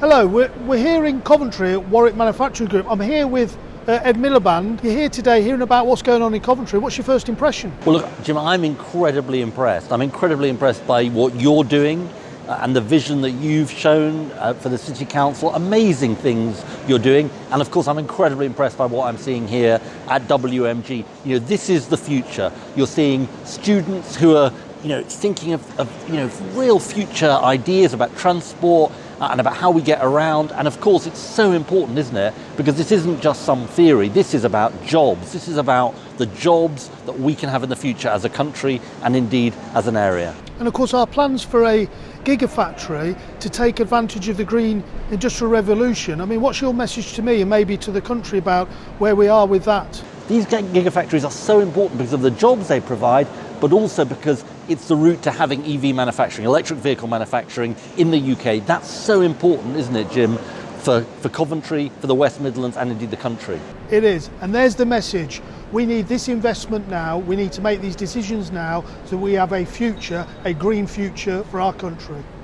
Hello, we're, we're here in Coventry at Warwick Manufacturing Group. I'm here with uh, Ed Miliband. You're here today hearing about what's going on in Coventry. What's your first impression? Well, look, Jim, I'm incredibly impressed. I'm incredibly impressed by what you're doing uh, and the vision that you've shown uh, for the City Council. Amazing things you're doing. And of course, I'm incredibly impressed by what I'm seeing here at WMG. You know, this is the future. You're seeing students who are you know, thinking of, of you know, real future ideas about transport, and about how we get around. And of course, it's so important, isn't it? Because this isn't just some theory. This is about jobs. This is about the jobs that we can have in the future as a country and indeed as an area. And of course, our plans for a gigafactory to take advantage of the green industrial revolution. I mean, what's your message to me and maybe to the country about where we are with that? These gigafactories are so important because of the jobs they provide, but also because it's the route to having EV manufacturing, electric vehicle manufacturing in the UK. That's so important, isn't it, Jim, for, for Coventry, for the West Midlands, and indeed the country? It is, and there's the message. We need this investment now, we need to make these decisions now so we have a future, a green future for our country.